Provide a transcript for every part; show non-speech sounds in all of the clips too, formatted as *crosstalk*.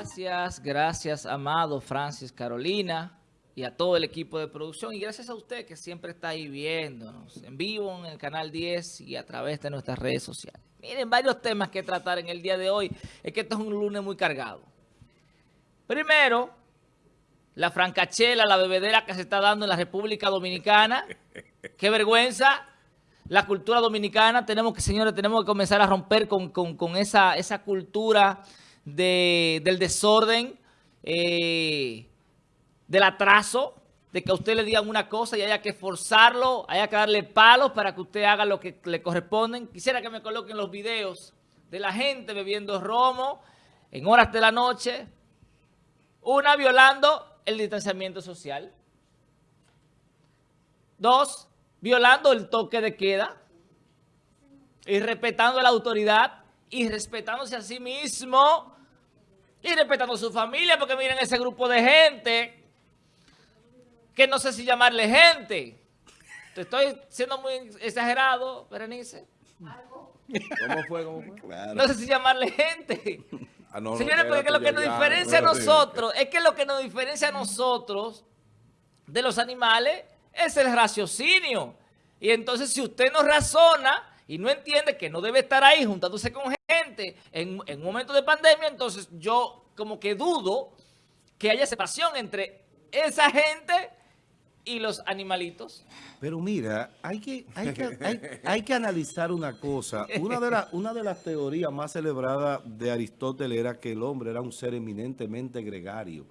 Gracias, gracias, Amado, Francis, Carolina y a todo el equipo de producción. Y gracias a usted que siempre está ahí viéndonos en vivo en el Canal 10 y a través de nuestras redes sociales. Miren, varios temas que tratar en el día de hoy. Es que esto es un lunes muy cargado. Primero, la francachela, la bebedera que se está dando en la República Dominicana. ¡Qué vergüenza! La cultura dominicana, tenemos que, señores, tenemos que comenzar a romper con, esa, esa cultura del desorden, eh, del atraso, de que a usted le digan una cosa y haya que forzarlo, haya que darle palos para que usted haga lo que le corresponden. Quisiera que me coloquen los videos de la gente bebiendo romo en horas de la noche, una violando el distanciamiento social, dos, violando el toque de queda y respetando la autoridad y respetándose a sí mismo y respetando a su familia, porque miren ese grupo de gente que no sé si llamarle gente. Te estoy siendo muy exagerado, Berenice. ¿Cómo fue? ¿Cómo fue? No sé si llamarle gente. Ah, Señores, porque lo que nos diferencia a nosotros, es que lo que nos diferencia a nosotros de los animales es el raciocinio. Y entonces si usted no razona y no entiende que no debe estar ahí juntándose con gente en, en un momento de pandemia, entonces yo como que dudo que haya separación entre esa gente y los animalitos. Pero mira, hay que, hay que, hay, que analizar una cosa. Una de, una de las teorías más celebradas de Aristóteles era que el hombre era un ser eminentemente gregario.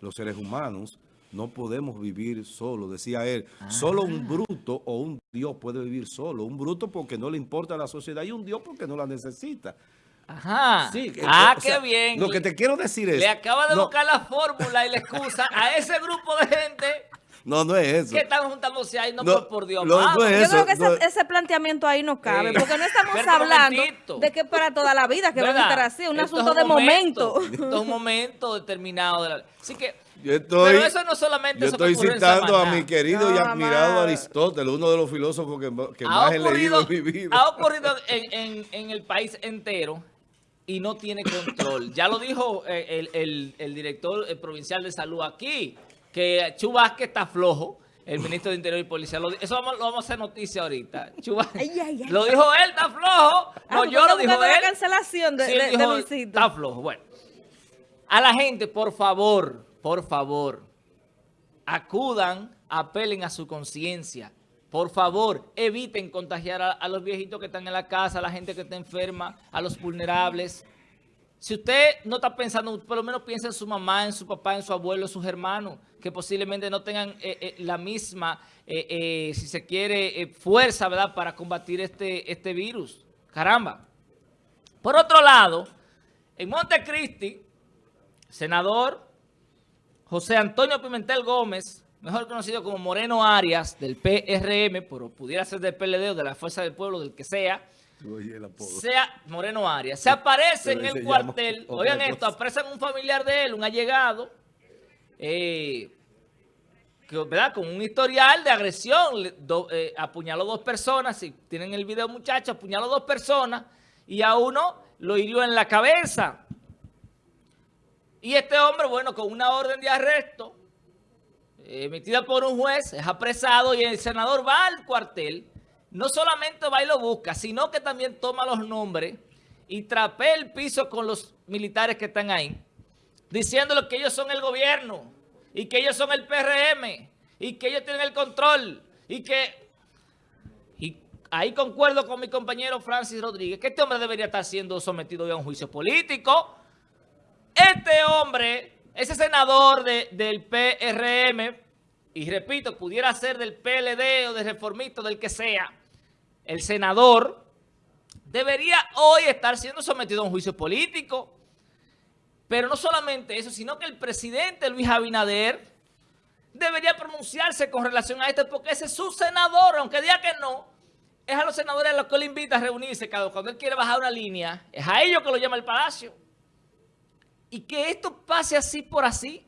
Los seres humanos no podemos vivir solo, decía él. Solo un ah. bruto o un dios puede vivir solo. Un bruto porque no le importa a la sociedad y un dios porque no la necesita. Ajá. ah, qué bien. Lo que te quiero decir es... Le acaba de buscar la fórmula y la excusa a ese grupo de gente... No, no es eso. Que están juntándose ahí, no, por, Dios. Yo creo que ese, planteamiento ahí no cabe, porque no estamos hablando de que para toda la vida que van a estar así, un asunto de momento. Esto es un *laughs* momento determinado. De la... Así que yo estoy, Pero eso no solamente yo estoy citando a mi querido y admirado Aristóteles, uno de los filósofos que, más he leído en mi vida. Ha ocurrido en, el país entero y no tiene control. Ya lo dijo eh, el, director provincial de salud aquí, que Chubasque está flojo el ministro de Interior y Policía. eso vamos, lo vamos a hacer noticia ahorita. Lo dijo él, está flojo. Ah, no, yo lo dijo él. la cancelación de, Está flojo. Bueno, a la gente, por favor, por favor, acudan, apelen a su conciencia. Por favor, eviten contagiar a, los viejitos que están en la casa, a la gente que está enferma, a los vulnerables. Si usted no está pensando, por lo menos piensa en su mamá, en su papá, en su abuelo, en sus hermanos, que posiblemente no tengan eh, eh, la misma, eh, si se quiere, fuerza, ¿verdad?, para combatir este, este virus. Caramba. Por otro lado, en Montecristi, senador José Antonio Pimentel Gómez, mejor conocido como Moreno Arias, del PRM, pero pudiera ser del PLD o de la Fuerza del Pueblo, del que sea, *laughs* sea Moreno Arias, se aparece en el cuartel, oigan esto, apresan un familiar de él, un allegado, eh, ¿verdad? con un historial de agresión, eh, apuñaló dos personas, si tienen el video muchachos, apuñaló dos personas y a uno lo hirió en la cabeza. Y este hombre, bueno, con una orden de arresto emitida por un juez, es apresado y el senador va al cuartel. No solamente va y lo busca, sino que también toma los nombres y trapea el piso con los militares que están ahí, diciéndole que ellos son el gobierno y que ellos son el PRM y que ellos tienen el control y que... Y ahí concuerdo con mi compañero Francis Rodríguez, que este hombre debería estar siendo sometido a un juicio político. Este hombre, ese senador del PRM, y repito, pudiera ser del PLD o del reformista, del que sea, el senador debería hoy estar siendo sometido a un juicio político. Pero no solamente eso, sino que el presidente Luis Abinader debería pronunciarse con relación a esto, porque ese es su senador, aunque diga que no, es a los senadores a los que le invita a reunirse cuando él quiere bajar una línea, es a ellos que lo llama el palacio y que esto pase así por así.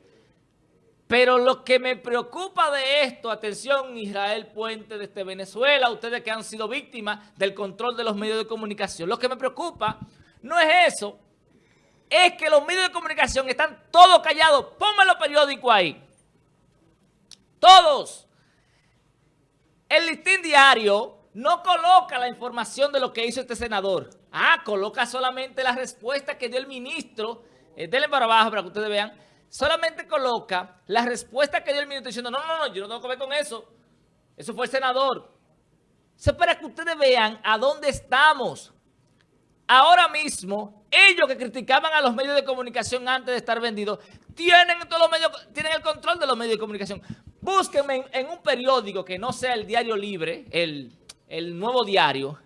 Pero lo que me preocupa de esto, atención Israel Puente desde Venezuela, ustedes que han sido víctimas del control de los medios de comunicación, lo que me preocupa no es eso, es que los medios de comunicación están todos callados. Ponme los periódicos ahí. Todos. El listín diario no coloca la información de lo que hizo este senador. Ah, coloca solamente la respuesta que dio el ministro. Eh, para abajo para que ustedes vean. Solamente coloca la respuesta que dio el ministro diciendo, no, no, no, yo no tengo que ver con eso. Eso fue el senador. Eso es para que ustedes vean a dónde estamos. Ahora mismo, ellos que criticaban a los medios de comunicación antes de estar vendidos, tienen, todos los medios, tienen el control de los medios de comunicación. Búsquenme en, un periódico que no sea el Diario Libre, el, nuevo diario,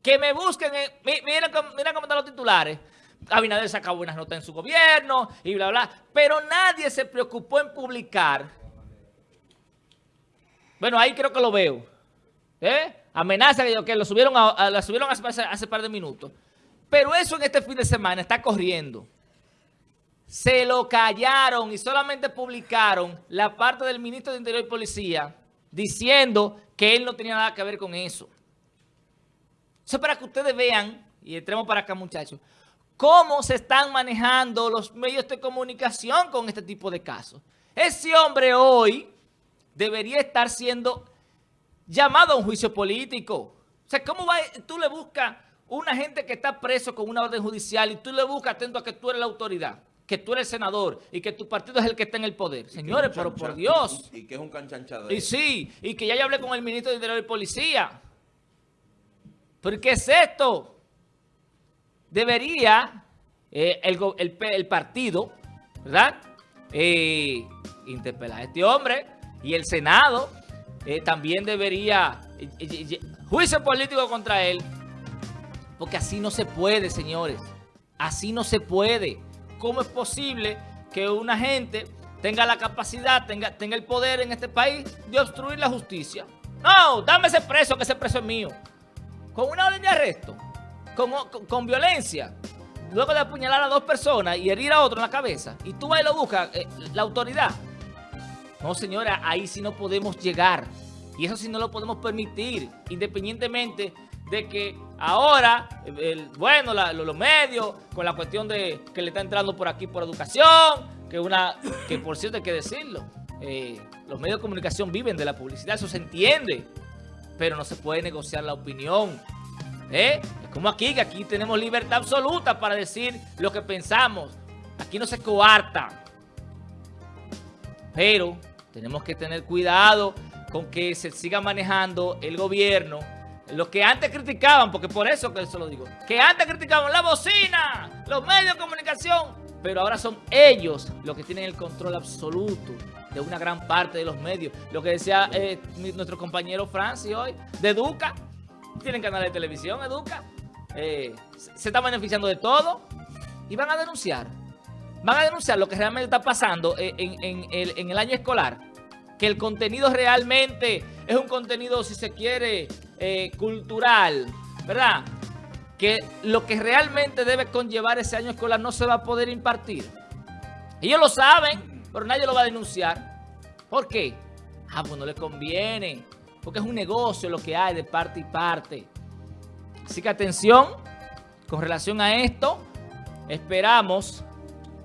que me busquen, miren, miren cómo están los titulares. Abinader sacó buenas notas en su gobierno y bla, bla. Pero nadie se preocupó en publicar. Bueno, ahí creo que lo veo. ¿Eh? Amenaza que, lo subieron, a, subieron hace, hace par de minutos. Pero eso en este fin de semana está corriendo. Se lo callaron y solamente publicaron la parte del ministro de Interior y Policía diciendo que él no tenía nada que ver con eso. Eso es para que ustedes vean, y entremos para acá muchachos, cómo se están manejando los medios de comunicación con este tipo de casos. Ese hombre hoy debería estar siendo llamado a un juicio político. O sea, ¿cómo va, tú le buscas una gente que está preso con una orden judicial y tú le buscas atento a que tú eres la autoridad, que tú eres el senador y que tu partido es el que está en el poder? Señores, pero por Dios. Y, que es un canchanchador. Y sí, y que ya yo hablé con el ministro de Interior y Policía. ¿Pero qué es esto? Debería eh, el, partido, ¿verdad? Eh, interpelar a este hombre y el Senado eh, también debería juicio político contra él, porque así no se puede, señores. Así no se puede. ¿Cómo es posible que una gente tenga la capacidad, tenga, tenga el poder en este país de obstruir la justicia? No, dame ese preso, que ese preso es mío. Con una orden de arresto, con, con, violencia, luego de apuñalar a dos personas y herir a otro en la cabeza, y tú vas y lo buscas, eh, la autoridad. No, señora, ahí sí no podemos llegar. Y eso sí no lo podemos permitir, independientemente de que ahora, bueno, los medios, con la cuestión de que le está entrando por aquí por educación, que una que por cierto hay que decirlo, eh, los medios de comunicación viven de la publicidad, eso se entiende, pero no se puede negociar la opinión. ¿Eh? Es como aquí, que aquí tenemos libertad absoluta para decir lo que pensamos. Aquí no se coarta. Pero tenemos que tener cuidado con que se siga manejando el gobierno. Los que antes criticaban, porque por eso que eso lo digo, que antes criticaban la bocina, los medios de comunicación, pero ahora son ellos los que tienen el control absoluto de una gran parte de los medios. Lo que decía eh, nuestro compañero Francis hoy, de Educa, tienen canal de televisión, Educa, eh, se está beneficiando de todo y van a denunciar. Van a denunciar lo que realmente está pasando en, en el año escolar que el contenido realmente es un contenido, si se quiere, eh, cultural, ¿verdad? Que lo que realmente debe conllevar ese año escolar no se va a poder impartir. Ellos lo saben, pero nadie lo va a denunciar. ¿Por qué? Ah, pues no les conviene, porque es un negocio lo que hay de parte y parte. Así que atención, con relación a esto, esperamos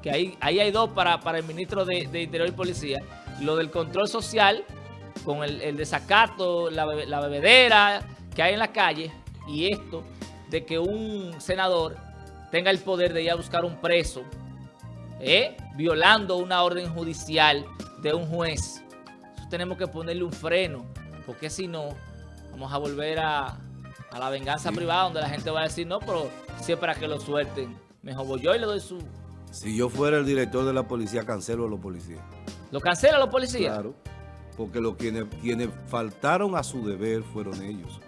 que ahí, ahí hay dos para, para el ministro de, de Interior y Policía, lo del control social, con el, desacato, la, bebedera que hay en la calle, y esto de que un senador tenga el poder de ir a buscar un preso, ¿eh? violando una orden judicial de un juez. tenemos que ponerle un freno, porque si no, vamos a volver a, la venganza privada, donde la gente va a decir, no, pero si es para que lo suelten. Mejor voy yo y le doy su... Si yo fuera el director de la policía, cancelo a los policías. ¿Lo cancelan los policías? Claro, porque los quienes, quienes faltaron a su deber fueron ellos.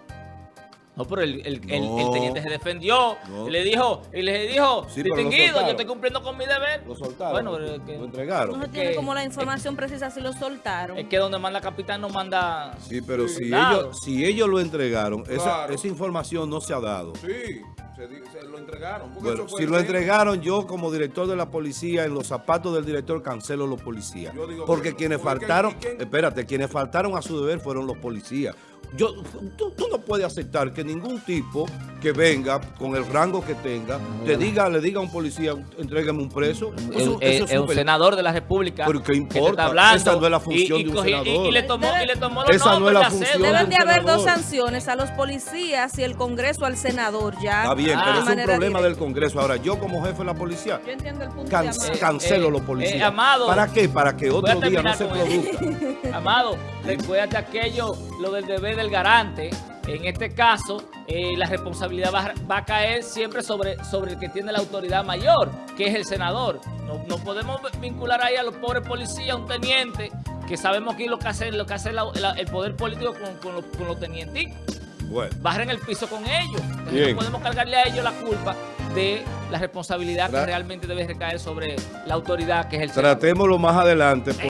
No, pero el, el, teniente se defendió y le dijo, y le dijo, distinguido, yo estoy cumpliendo con mi deber. Lo soltaron, bueno, lo entregaron. No tiene como la información precisa si lo soltaron. Es que donde manda capitán no manda... Sí, pero si ellos, si ellos lo entregaron, esa, esa información no se ha dado. Sí. Se, lo entregaron. si lo entregaron, yo como director de la policía, en los zapatos del director cancelo los policías. Porque quienes faltaron, espérate, quienes faltaron a su deber fueron los policías. Yo, tú, tú no puedes aceptar que ningún tipo que venga con el rango que tenga, te diga, le diga a un policía, entrégame un preso. Es, Eso- es- eso es un senador de la República. Pero ¿qué que te importa? está hablando, Esa no es la función y, de un cogí- y- senador. y le tomó, y le tomó los Esa no es la función. Deben de haber dos sanciones a los policías y el Congreso al senador ya. Está bien, Ah. pero es un problema directa. del Congreso. Ahora, yo como jefe de la policía, Yo entiendo el punto can- de Amado. cancelo Eh, los policías. eh, Amado, ¿Para qué? Para que otro día no se produzca. Amado, recuérdate aquello, lo del deber del garante. En este caso, eh, la responsabilidad va, va a caer siempre sobre, sobre el que tiene la autoridad mayor, que es el senador. No, no podemos vincular ahí a los pobres policías, un teniente, que sabemos que es lo que hace, lo que hace la- la- el poder político con, con los, con los tenientes. Bueno. Barren el piso con ellos. Entonces, no podemos cargarle a ellos la culpa de la responsabilidad que realmente debe recaer sobre la autoridad, que es el senador. Tratémoslo más adelante.